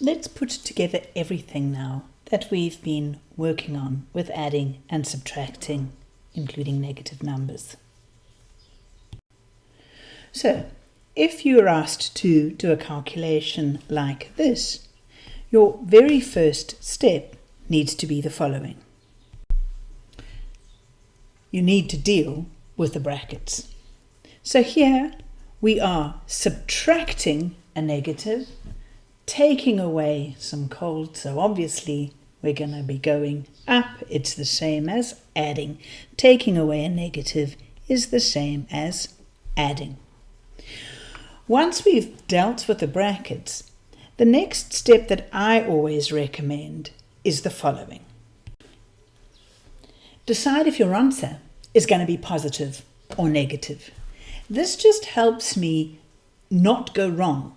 let's put together everything now that we've been working on with adding and subtracting, including negative numbers. So, if you are asked to do a calculation like this, your very first step needs to be the following. You need to deal with the brackets. So here we are subtracting a negative, taking away some cold, so obviously we're going to be going up. It's the same as adding. Taking away a negative is the same as adding. Once we've dealt with the brackets, the next step that I always recommend is the following. Decide if your answer is going to be positive or negative. This just helps me not go wrong.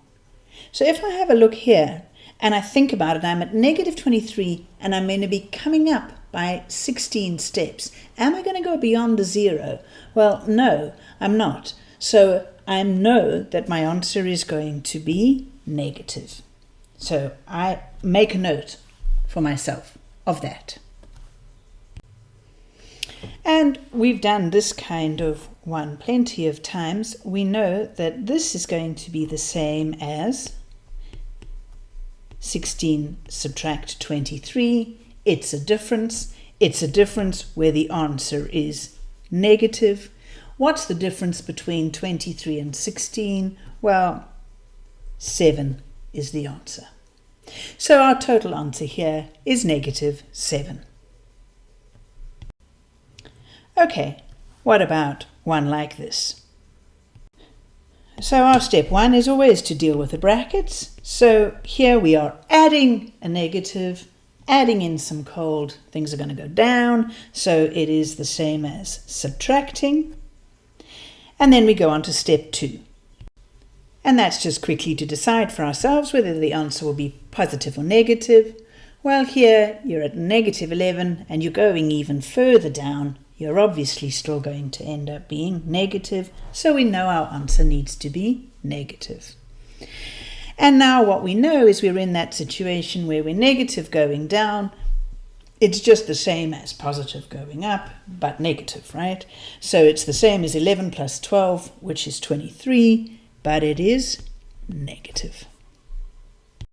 So if I have a look here and I think about it, I'm at negative 23 and I'm going to be coming up by 16 steps. Am I going to go beyond the zero? Well, no, I'm not. So I know that my answer is going to be negative. So I make a note for myself of that. And we've done this kind of one plenty of times. We know that this is going to be the same as 16 subtract 23. It's a difference. It's a difference where the answer is negative. What's the difference between 23 and 16? Well, 7 is the answer. So our total answer here is negative 7. Okay, what about one like this? So our step one is always to deal with the brackets. So here we are adding a negative, adding in some cold, things are going to go down. So it is the same as subtracting. And then we go on to step two. And that's just quickly to decide for ourselves whether the answer will be positive or negative. Well, here you're at negative 11 and you're going even further down you're obviously still going to end up being negative, so we know our answer needs to be negative. And now what we know is we're in that situation where we're negative going down. It's just the same as positive going up, but negative, right? So it's the same as 11 plus 12, which is 23, but it is negative.